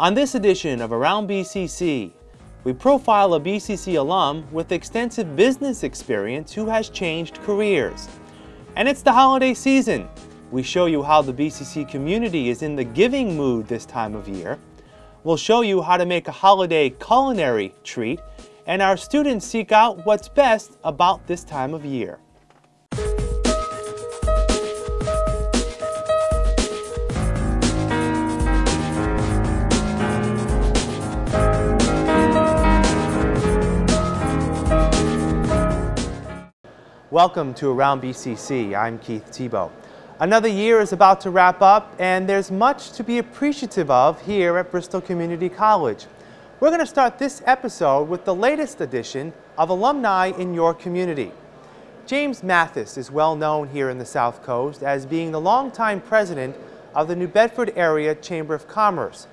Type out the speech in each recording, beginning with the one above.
On this edition of Around BCC, we profile a BCC alum with extensive business experience who has changed careers. And it's the holiday season. We show you how the BCC community is in the giving mood this time of year. We'll show you how to make a holiday culinary treat, and our students seek out what's best about this time of year. Welcome to Around BCC. I'm Keith Tebow. Another year is about to wrap up and there's much to be appreciative of here at Bristol Community College. We're going to start this episode with the latest edition of Alumni in Your Community. James Mathis is well known here in the South Coast as being the longtime president of the New Bedford Area Chamber of Commerce.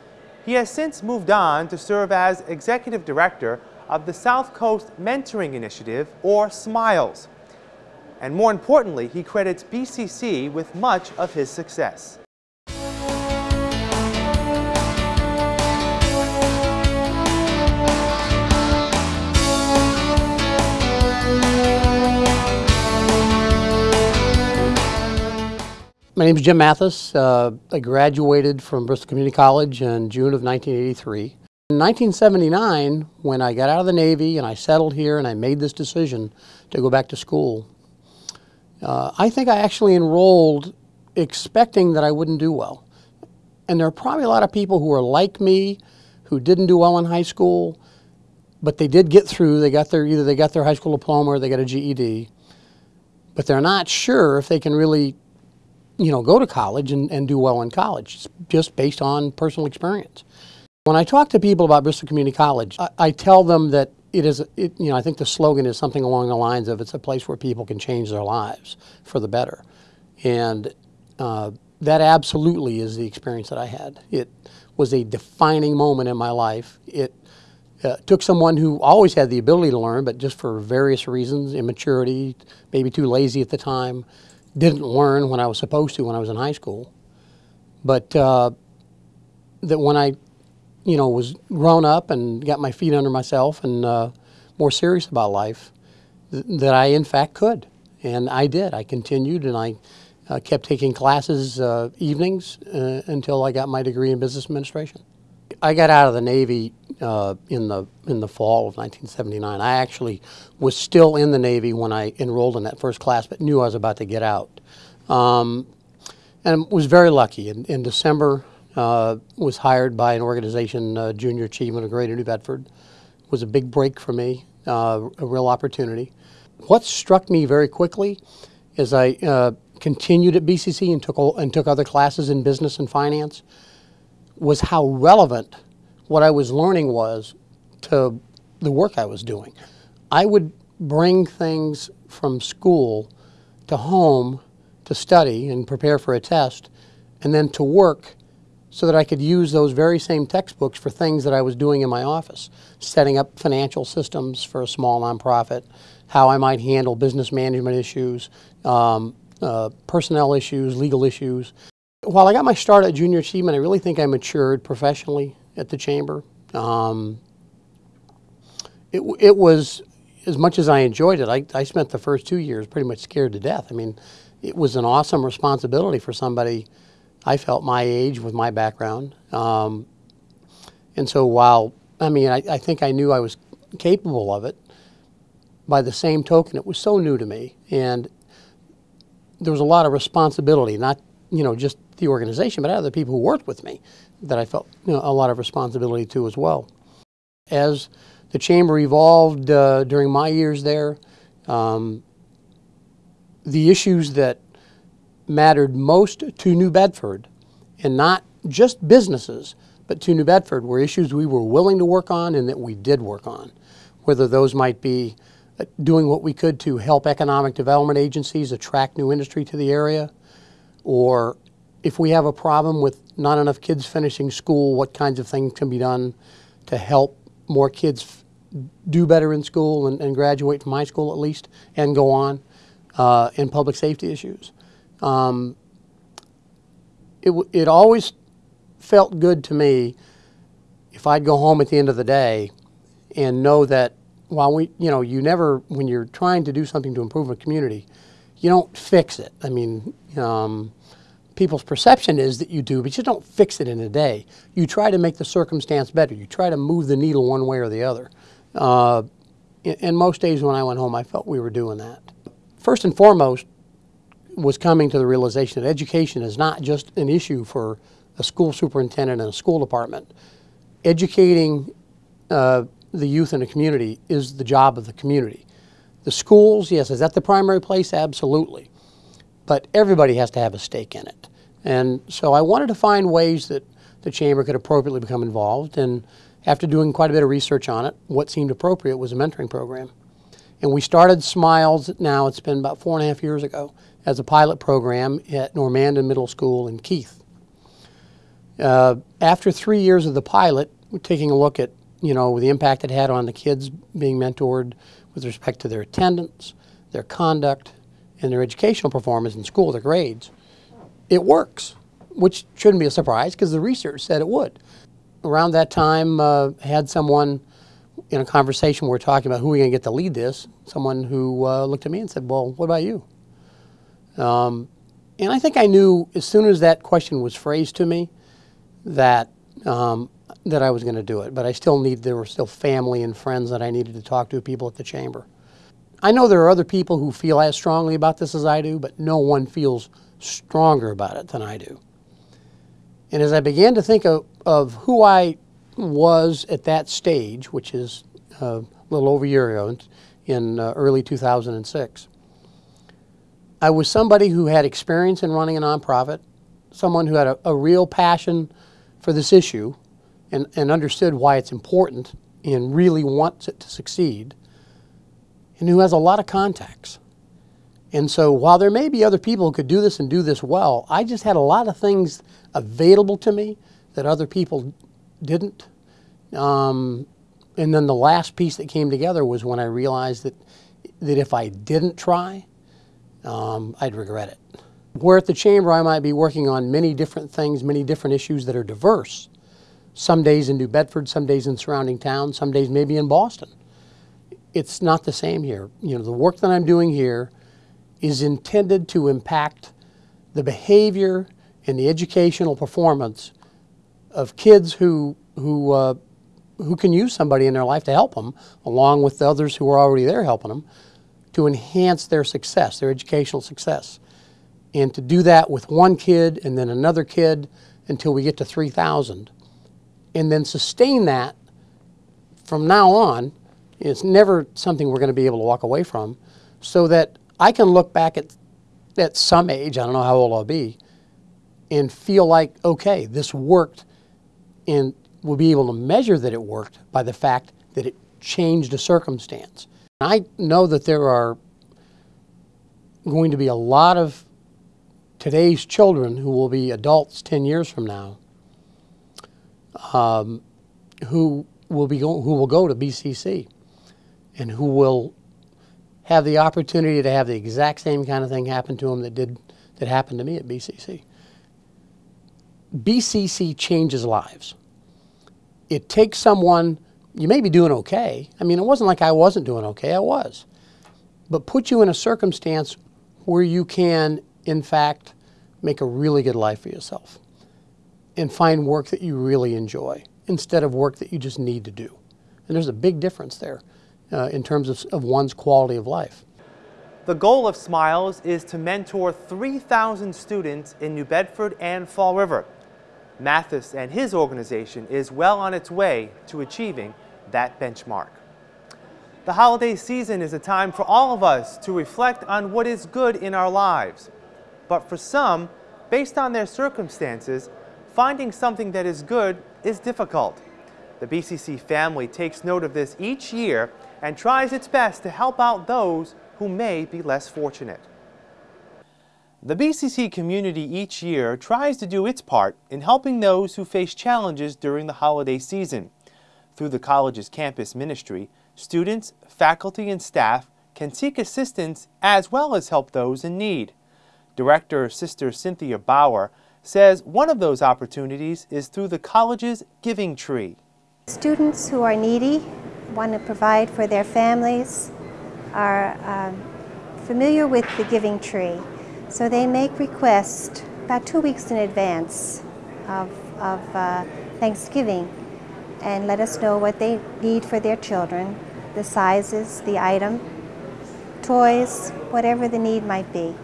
He has since moved on to serve as executive director of the South Coast Mentoring Initiative, or SMILES and more importantly, he credits BCC with much of his success. My name is Jim Mathis. Uh, I graduated from Bristol Community College in June of 1983. In 1979, when I got out of the Navy and I settled here and I made this decision to go back to school, uh, I think I actually enrolled expecting that I wouldn't do well. And there are probably a lot of people who are like me who didn't do well in high school, but they did get through. They got their either they got their high school diploma or they got a GED, but they're not sure if they can really, you know, go to college and, and do well in college, it's just based on personal experience. When I talk to people about Bristol Community College, I, I tell them that it is, it, you know, I think the slogan is something along the lines of it's a place where people can change their lives for the better. And uh, that absolutely is the experience that I had. It was a defining moment in my life. It uh, took someone who always had the ability to learn, but just for various reasons, immaturity, maybe too lazy at the time, didn't learn when I was supposed to when I was in high school. But uh, that when I you know, was grown up and got my feet under myself and uh, more serious about life, th that I in fact could. And I did. I continued and I uh, kept taking classes uh, evenings uh, until I got my degree in business administration. I got out of the Navy uh, in the in the fall of 1979. I actually was still in the Navy when I enrolled in that first class, but knew I was about to get out. Um, and was very lucky. In, in December uh, was hired by an organization, uh, Junior Achievement of Greater New Bedford. It was a big break for me, uh, a real opportunity. What struck me very quickly as I uh, continued at BCC and took, and took other classes in business and finance was how relevant what I was learning was to the work I was doing. I would bring things from school to home to study and prepare for a test, and then to work so that I could use those very same textbooks for things that I was doing in my office, setting up financial systems for a small nonprofit, how I might handle business management issues, um, uh, personnel issues, legal issues. While I got my start at Junior Achievement, I really think I matured professionally at the Chamber. Um, it, it was, as much as I enjoyed it, I, I spent the first two years pretty much scared to death. I mean, it was an awesome responsibility for somebody I felt my age with my background. Um, and so while, I mean, I, I, think I knew I was capable of it, by the same token, it was so new to me. And there was a lot of responsibility, not, you know, just the organization, but other people who worked with me that I felt you know, a lot of responsibility to as well. As the chamber evolved uh, during my years there, um, the issues that mattered most to New Bedford, and not just businesses, but to New Bedford, were issues we were willing to work on and that we did work on. Whether those might be uh, doing what we could to help economic development agencies attract new industry to the area, or if we have a problem with not enough kids finishing school, what kinds of things can be done to help more kids do better in school and, and graduate from high school at least and go on uh, in public safety issues. Um, it, it always felt good to me if I'd go home at the end of the day and know that while we, you know, you never, when you're trying to do something to improve a community, you don't fix it. I mean, um, people's perception is that you do, but you don't fix it in a day. You try to make the circumstance better. You try to move the needle one way or the other. Uh, and most days when I went home, I felt we were doing that. First and foremost was coming to the realization that education is not just an issue for a school superintendent and a school department. Educating uh, the youth in a community is the job of the community. The schools, yes, is that the primary place? Absolutely. But everybody has to have a stake in it. And so I wanted to find ways that the chamber could appropriately become involved. And after doing quite a bit of research on it, what seemed appropriate was a mentoring program. And we started Smiles now, it's been about four and a half years ago, as a pilot program at Normandin Middle School in Keith. Uh, after three years of the pilot, we're taking a look at you know the impact it had on the kids being mentored with respect to their attendance, their conduct, and their educational performance in school, their grades, it works, which shouldn't be a surprise because the research said it would. Around that time, uh, had someone in a conversation we were talking about who are we going to get to lead this, someone who uh, looked at me and said, well, what about you? Um, and I think I knew as soon as that question was phrased to me that um, that I was going to do it. But I still need there were still family and friends that I needed to talk to, people at the chamber. I know there are other people who feel as strongly about this as I do, but no one feels stronger about it than I do. And as I began to think of, of who I was at that stage, which is uh, a little over a year ago, in uh, early 2006, I was somebody who had experience in running a nonprofit, someone who had a, a real passion for this issue and, and understood why it's important and really wants it to succeed, and who has a lot of contacts. And so while there may be other people who could do this and do this well, I just had a lot of things available to me that other people didn't. Um, and then the last piece that came together was when I realized that, that if I didn't try, um, I'd regret it. Where at the Chamber I might be working on many different things, many different issues that are diverse. Some days in New Bedford, some days in surrounding towns, some days maybe in Boston. It's not the same here. You know, the work that I'm doing here is intended to impact the behavior and the educational performance of kids who, who, uh, who can use somebody in their life to help them, along with the others who are already there helping them, to enhance their success, their educational success. And to do that with one kid and then another kid until we get to 3,000. And then sustain that from now on. It's never something we're going to be able to walk away from. So that I can look back at, at some age, I don't know how old I'll be, and feel like, okay, this worked. And we'll be able to measure that it worked by the fact that it changed a circumstance. I know that there are going to be a lot of today's children who will be adults 10 years from now um, who will be go, who will go to BCC and who will have the opportunity to have the exact same kind of thing happen to them that did that happened to me at BCC. BCC changes lives. It takes someone you may be doing okay. I mean, it wasn't like I wasn't doing okay, I was. But put you in a circumstance where you can, in fact, make a really good life for yourself and find work that you really enjoy instead of work that you just need to do. And there's a big difference there uh, in terms of, of one's quality of life. The goal of Smiles is to mentor 3,000 students in New Bedford and Fall River. Mathis and his organization is well on its way to achieving that benchmark. The holiday season is a time for all of us to reflect on what is good in our lives. But for some, based on their circumstances, finding something that is good is difficult. The BCC family takes note of this each year and tries its best to help out those who may be less fortunate. The BCC community each year tries to do its part in helping those who face challenges during the holiday season. Through the college's campus ministry, students, faculty, and staff can seek assistance as well as help those in need. Director Sister Cynthia Bauer says one of those opportunities is through the college's Giving Tree. Students who are needy, want to provide for their families, are um, familiar with the Giving Tree. So they make requests about two weeks in advance of, of uh, Thanksgiving and let us know what they need for their children, the sizes, the item, toys, whatever the need might be.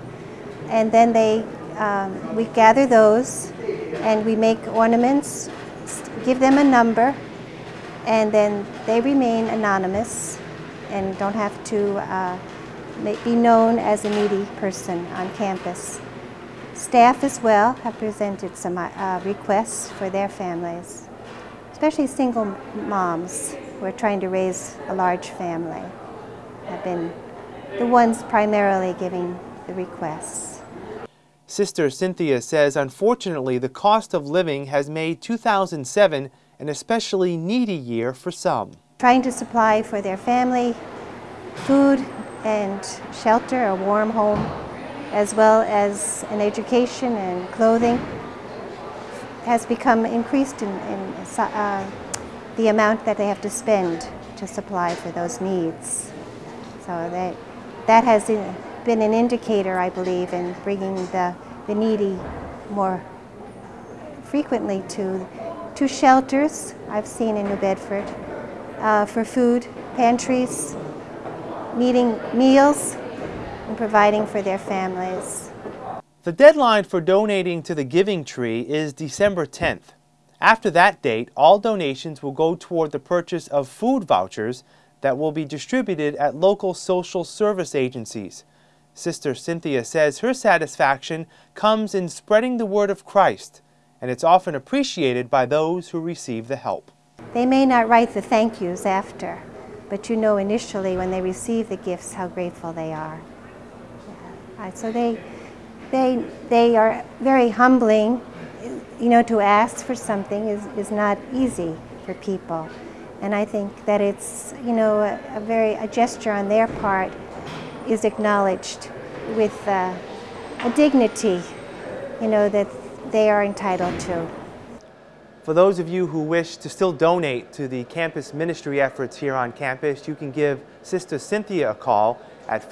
And then they, um, we gather those and we make ornaments, give them a number, and then they remain anonymous and don't have to uh, be known as a needy person on campus. Staff as well have presented some uh, requests for their families, especially single moms who are trying to raise a large family have been the ones primarily giving the requests. Sister Cynthia says unfortunately the cost of living has made 2007 an especially needy year for some. Trying to supply for their family food and shelter, a warm home, as well as an education and clothing has become increased in, in uh, the amount that they have to spend to supply for those needs. So they, that has been an indicator, I believe, in bringing the, the needy more frequently to, to shelters I've seen in New Bedford uh, for food, pantries, meeting meals, and providing for their families. The deadline for donating to the Giving Tree is December 10th. After that date, all donations will go toward the purchase of food vouchers that will be distributed at local social service agencies. Sister Cynthia says her satisfaction comes in spreading the word of Christ, and it's often appreciated by those who receive the help. They may not write the thank yous after, but you know initially when they receive the gifts how grateful they are. Yeah. So they, they, they are very humbling. You know, to ask for something is, is not easy for people. And I think that it's, you know, a, a very, a gesture on their part is acknowledged with uh, a dignity, you know, that they are entitled to. For those of you who wish to still donate to the campus ministry efforts here on campus, you can give Sister Cynthia a call at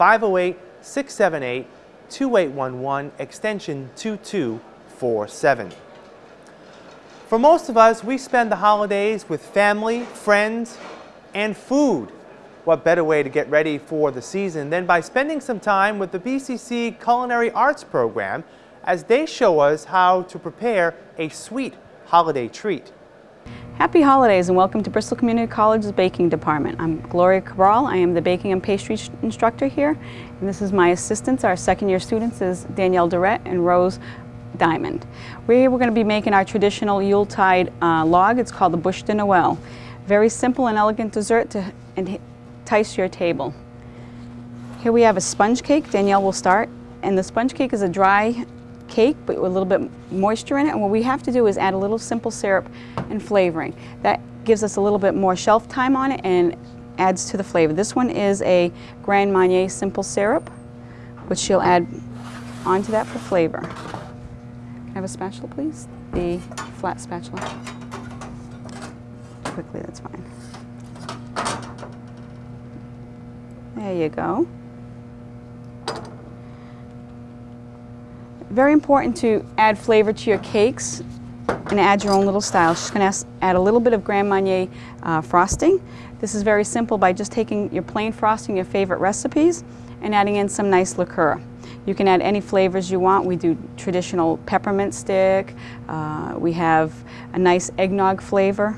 508-678-2811, extension 2247. For most of us, we spend the holidays with family, friends, and food. What better way to get ready for the season than by spending some time with the BCC Culinary Arts program as they show us how to prepare a sweet holiday treat. Happy holidays and welcome to Bristol Community College's baking department. I'm Gloria Cabral. I am the baking and pastry instructor here. And this is my assistants. Our second year students is Danielle Durrett and Rose diamond. We're, we're going to be making our traditional Yuletide uh, log. It's called the Bûche de Noël. Very simple and elegant dessert to entice your table. Here we have a sponge cake. Danielle will start. And the sponge cake is a dry cake, but with a little bit moisture in it. And what we have to do is add a little simple syrup and flavoring. That gives us a little bit more shelf time on it and adds to the flavor. This one is a Grand Marnier simple syrup, which she'll add onto that for flavor Can I have a spatula, please? The flat spatula. Quickly, that's fine. There you go. Very important to add flavor to your cakes and add your own little style. She's going to add a little bit of Grand Marnier uh, frosting. This is very simple by just taking your plain frosting, your favorite recipes, and adding in some nice liqueur. You can add any flavors you want. We do traditional peppermint stick. Uh, we have a nice eggnog flavor.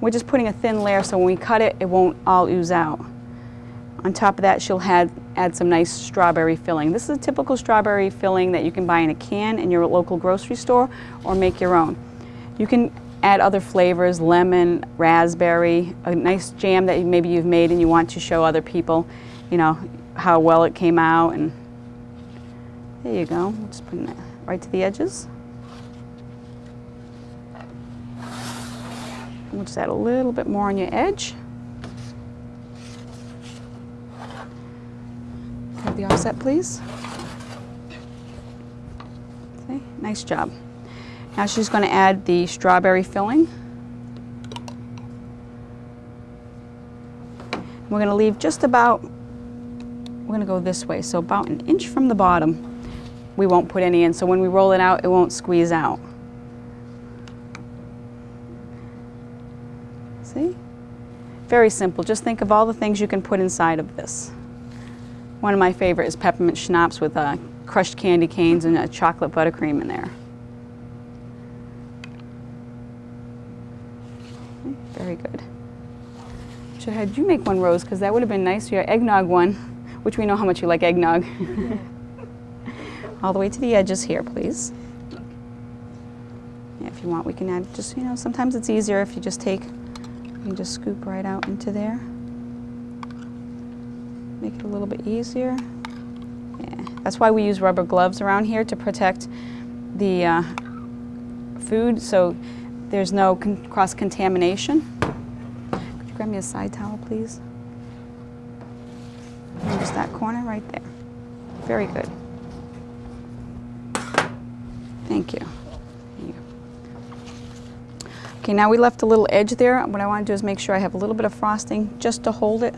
We're just putting a thin layer so when we cut it, it won't all ooze out. On top of that, she'll add, add some nice strawberry filling. This is a typical strawberry filling that you can buy in a can in your local grocery store or make your own. You can add other flavors, lemon, raspberry, a nice jam that maybe you've made and you want to show other people, you know, how well it came out. And there you go, just putting that right to the edges. We'll just add a little bit more on your edge. Have the offset, please. Okay, nice job. Now she's going to add the strawberry filling. We're going to leave just about, we're going to go this way, so about an inch from the bottom. We won't put any in, so when we roll it out, it won't squeeze out. See? Very simple. Just think of all the things you can put inside of this. One of my favorite is peppermint schnapps with uh, crushed candy canes and a chocolate buttercream in there. Very good. Should I have had you make one, Rose, because that would have been nice. Your eggnog one, which we know how much you like eggnog. All the way to the edges here, please. Yeah, if you want, we can add just, you know, sometimes it's easier if you just take, you just scoop right out into there. Make it a little bit easier. Yeah, that's why we use rubber gloves around here to protect the uh, food so there's no con cross-contamination. Could you grab me a side towel, please? And just that corner right there. Very good. Thank you. Okay, now we left a little edge there. What I want to do is make sure I have a little bit of frosting just to hold it.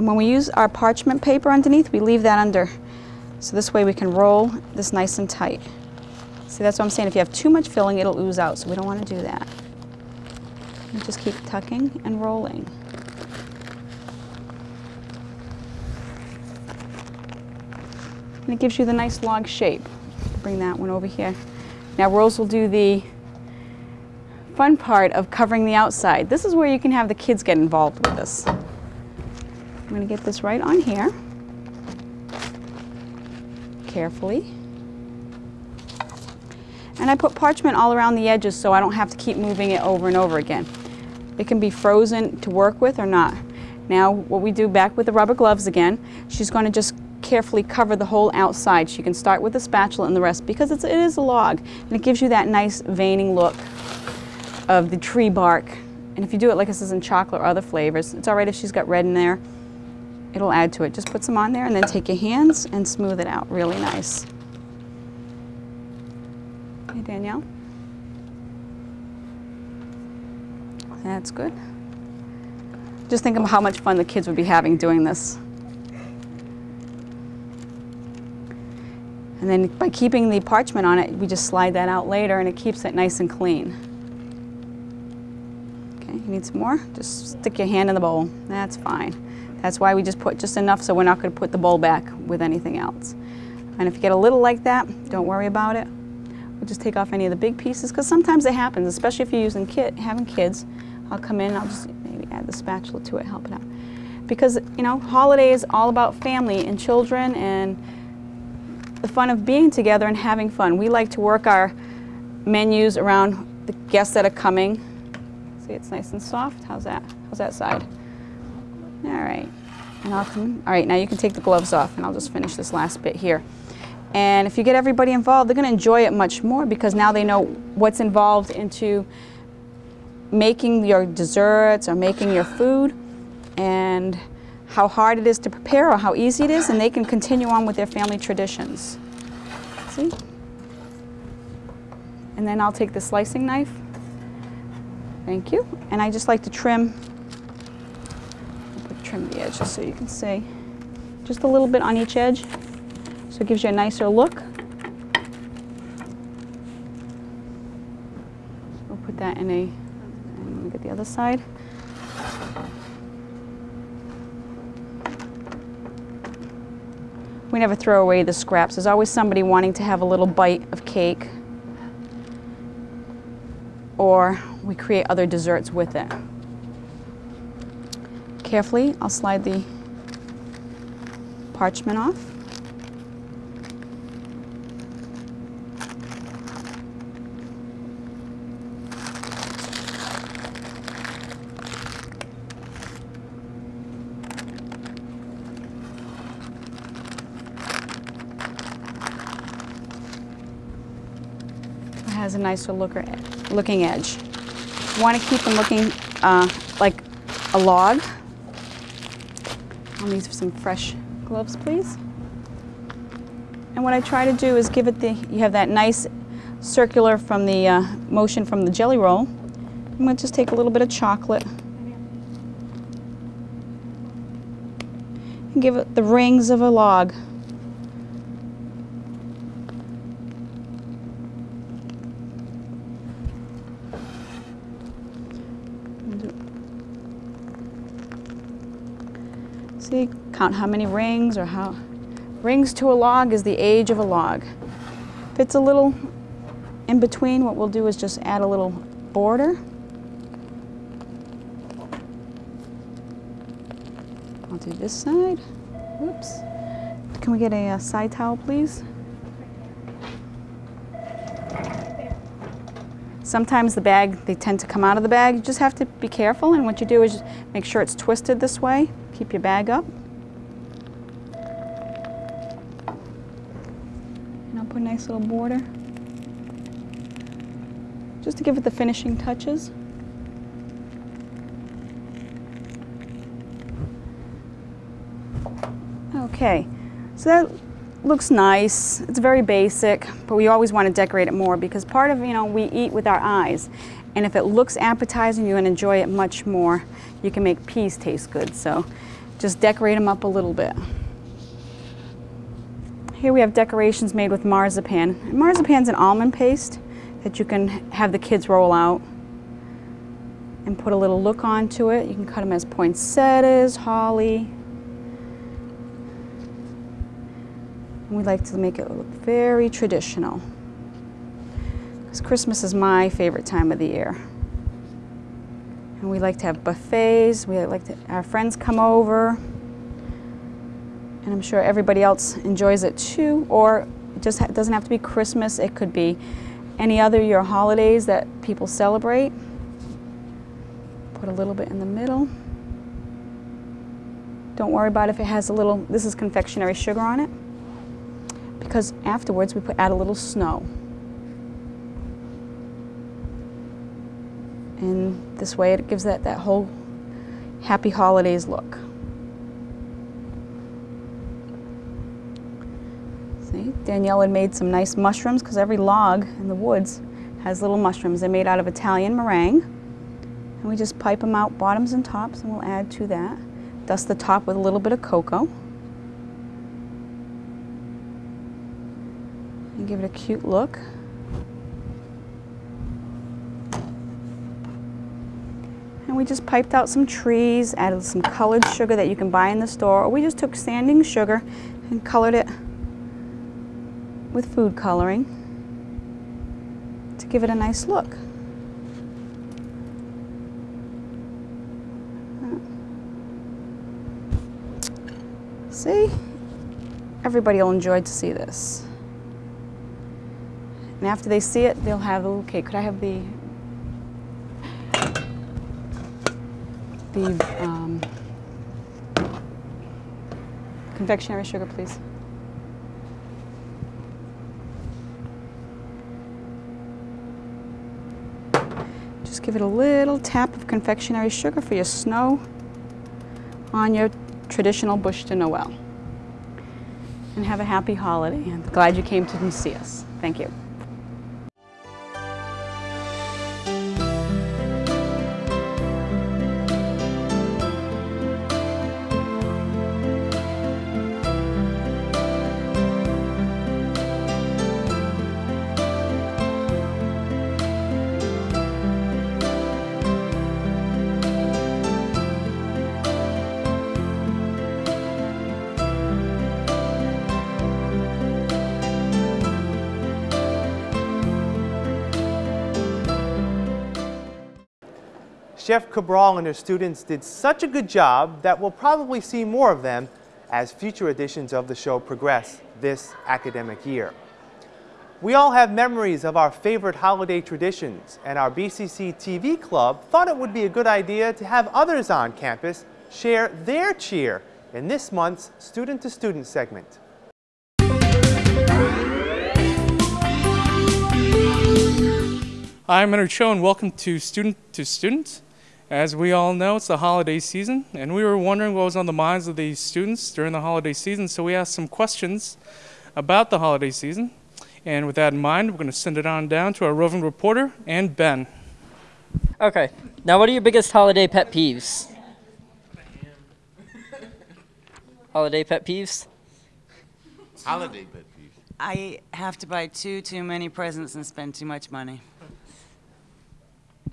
And when we use our parchment paper underneath, we leave that under. So this way we can roll this nice and tight. See, that's what I'm saying. If you have too much filling, it'll ooze out, so we don't want to do that. Just keep tucking and rolling. And it gives you the nice log shape. Bring that one over here. Now Rose will do the fun part of covering the outside. This is where you can have the kids get involved with this. I'm going to get this right on here. Carefully. And I put parchment all around the edges so I don't have to keep moving it over and over again. It can be frozen to work with or not. Now what we do back with the rubber gloves again, she's going to just carefully cover the whole outside. She can start with the spatula and the rest because it's, it is a log and it gives you that nice veining look of the tree bark. And if you do it like this is in chocolate or other flavors, it's all right if she's got red in there. It'll add to it. Just put some on there and then take your hands and smooth it out really nice. Okay, Danielle. That's good. Just think of how much fun the kids would be having doing this. And then by keeping the parchment on it, we just slide that out later and it keeps it nice and clean. Okay, you need some more? Just stick your hand in the bowl. That's fine. That's why we just put just enough so we're not going to put the bowl back with anything else. And if you get a little like that, don't worry about it. We'll just take off any of the big pieces because sometimes it happens, especially if you're using kid, having kids. I'll come in, I'll just maybe add the spatula to it, help it out. Because, you know, holiday is all about family and children and the fun of being together and having fun. We like to work our menus around the guests that are coming. See, it's nice and soft. How's that? How's that side? All right. Come, all right, now you can take the gloves off and I'll just finish this last bit here. And if you get everybody involved, they're going to enjoy it much more because now they know what's involved into making your desserts or making your food and how hard it is to prepare or how easy it is, and they can continue on with their family traditions. See? And then I'll take the slicing knife. Thank you. And I just like to trim, trim the edges so you can see. Just a little bit on each edge, so it gives you a nicer look. We'll put that in a, and let me get the other side. We never throw away the scraps. There's always somebody wanting to have a little bite of cake. Or we create other desserts with it. Carefully, I'll slide the parchment off. It has a nicer looker, looking edge. You want to keep them looking uh, like a log. I'll need some fresh gloves, please. And what I try to do is give it the, you have that nice circular from the uh, motion from the jelly roll. I'm going to just take a little bit of chocolate and give it the rings of a log. See, count how many rings or how. Rings to a log is the age of a log. If it's a little in between, what we'll do is just add a little border. I'll do this side. Whoops. Can we get a, uh, side towel, please? Sometimes the bag, they tend to come out of the bag. You just have to be careful, and what you do is make sure it's twisted this way. Keep your bag up. Nice little border. Just to give it the finishing touches. Okay, so that looks nice. It's very basic, but we always want to decorate it more because part of, you know, we eat with our eyes. And if it looks appetizing, you're going to enjoy it much more. You can make peas taste good, so just decorate them up a little bit. Here we have decorations made with marzipan. Marzipan's an almond paste that you can have the kids roll out and put a little look onto it. You can cut them as poinsettias, holly, And we like to make it look very traditional. Because Christmas is my favorite time of the year. And we like to have buffets, we like to, our friends come over, and I'm sure everybody else enjoys it too, or it just doesn't have to be Christmas, it could be any other your holidays that people celebrate. Put a little bit in the middle. Don't worry about if it has a little, this is confectionery sugar on it because afterwards we put add a little snow. And this way it gives that, that whole happy holidays look. See, Danielle had made some nice mushrooms because every log in the woods has little mushrooms. They're made out of Italian meringue. And we just pipe them out bottoms and tops and we'll add to that. Dust the top with a little bit of cocoa. and give it a cute look. And we just piped out some trees, added some colored sugar that you can buy in the store, or we just took sanding sugar and colored it with food coloring to give it a nice look. See? Everybody will enjoy to see this. And after they see it, they'll have okay. Could I have the the um, confectionery sugar, please? Just give it a little tap of confectionery sugar for your snow on your traditional Bûche de Noël. And have a happy holiday. I'm glad you came to see us. Thank you. Chef Cabral and her students did such a good job that we'll probably see more of them as future editions of the show progress this academic year. We all have memories of our favorite holiday traditions, and our BCC TV club thought it would be a good idea to have others on campus share their cheer in this month's Student to Student segment. I'm Leonard Cho and welcome to Student to Student. As we all know, it's the holiday season, and we were wondering what was on the minds of the students during the holiday season, so we asked some questions about the holiday season. And with that in mind, we're going to send it on down to our roving reporter and Ben. Okay. Now, what are your biggest holiday pet peeves? holiday pet peeves? Holiday pet peeve. I have to buy too too many presents and spend too much money.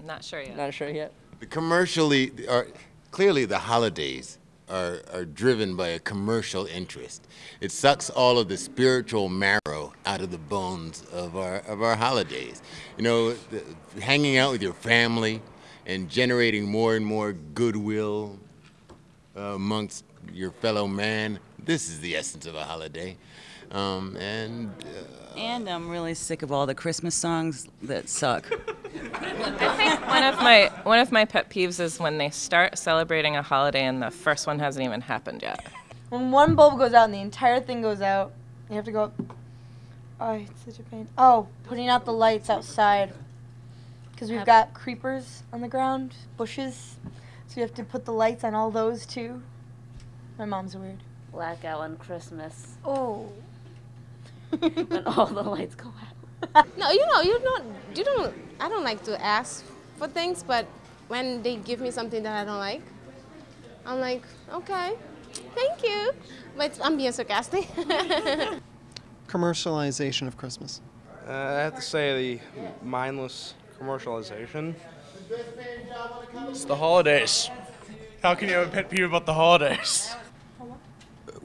Not sure yet. Not sure yet. The commercially, are, clearly the holidays are, are driven by a commercial interest. It sucks all of the spiritual marrow out of the bones of our, of our holidays. You know, the, hanging out with your family and generating more and more goodwill uh, amongst your fellow man. This is the essence of a holiday. Um, and uh, And I'm really sick of all the Christmas songs that suck. I think one of my one of my pet peeves is when they start celebrating a holiday and the first one hasn't even happened yet. When one bulb goes out and the entire thing goes out, you have to go. Oh, it's such a pain. Oh, putting out the lights outside. Because we've got creepers on the ground, bushes. So you have to put the lights on all those too. My mom's weird. blackout on Christmas Oh. when all the lights go out. No, you know, you don't, you don't, I don't like to ask for things, but when they give me something that I don't like, I'm like, okay, thank you. But I'm being sarcastic. Commercialization of Christmas. Uh, I have to say the mindless commercialization. It's the holidays. How can you have a pet peeve about the holidays?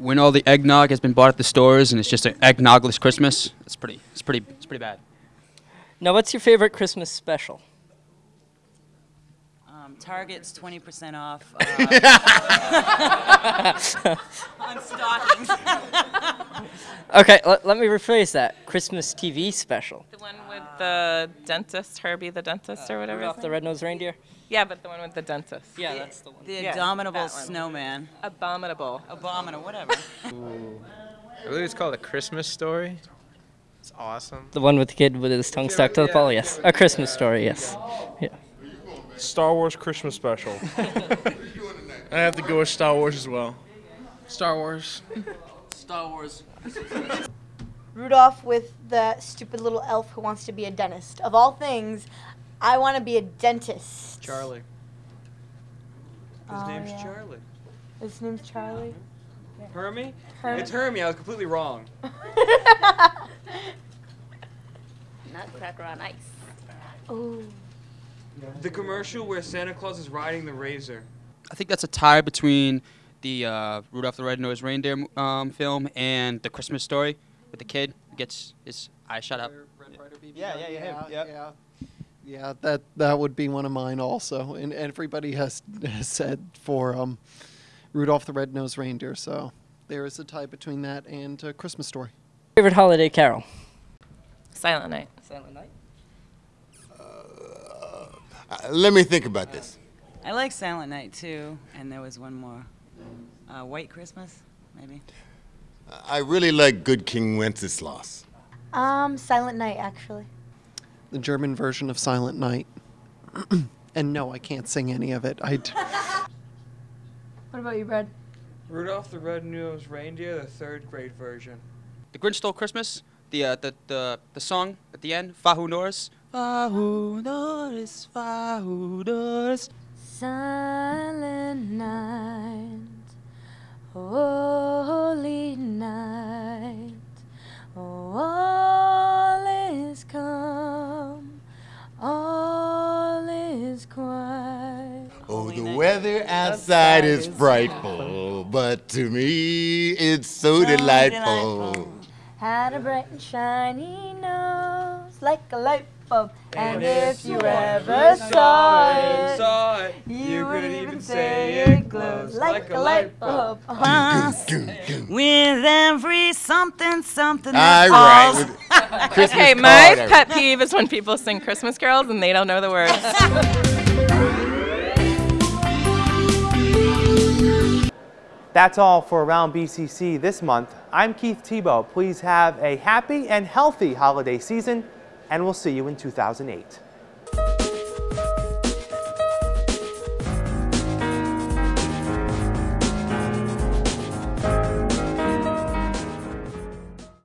When all the eggnog has been bought at the stores and it's just an eggnogless Christmas, it's pretty, it's pretty, it's pretty bad. Now, what's your favorite Christmas special? Um, Target's 20% off uh, on stockings. okay, let, let me rephrase that. Christmas TV special. The one with the dentist, Herbie the dentist, or whatever. Rudolph the Red-Nosed Reindeer. Yeah, but the one with the dentist. Yeah, that's the one. The Yeah, abominable that one. snowman. Abominable. Abominable, whatever. I believe it's called A Christmas Story. It's awesome. The one with the kid with his tongue stuck to the pole. Yes, a Christmas story. Yes. Yeah. Star Wars Christmas special. I have to go with Star Wars as well. Star Wars. Star Wars. Rudolph with the stupid little elf who wants to be a dentist. Of all things, I want to be a dentist. Charlie. His Oh, name's yeah. Charlie. His name's Charlie. Hermie? Hermie. It's Hermie. I was completely wrong. Nutcracker on ice. Ooh. The commercial where Santa Claus is riding the razor. I think that's a tie between the uh, Rudolph the Red-Nosed Reindeer um, film and the Christmas Story with the kid who gets his eyes shut up. Yeah, yeah, yeah, yeah. Yeah, that that would be one of mine also, and everybody has, has said for um, Rudolph the Red-Nosed Reindeer. So there is a tie between that and uh, Christmas Story. Favorite holiday carol. Silent Night. Silent Night. uh, let me think about this. I like Silent Night too, and there was one more. Uh, White Christmas, maybe. I really like Good King Wenceslas. Um, Silent Night, actually. The German version of Silent Night. and no, I can't sing any of it. I. d- What about you, Brad? Rudolph the Red-Nosed Reindeer, the third grade version. The Grinch Stole Christmas. The uh, the, the the song at the end. Fahu Norris. Fahu Norris. Fahu Norris. Silent night, holy night, all is calm, weather outside is frightful, but to me it's so delightful. Had a bright and shiny nose like a light bulb, and if you ever saw it, Saw it. you would even say it glows like a light bulb. With every something, something. That falls. with Christmas okay, my pet peeve is when people sing Christmas carols and they don't know the words. That's all for Around BCC this month. I'm Keith Tebow. Please have a happy and healthy holiday season, and we'll see you in 2008.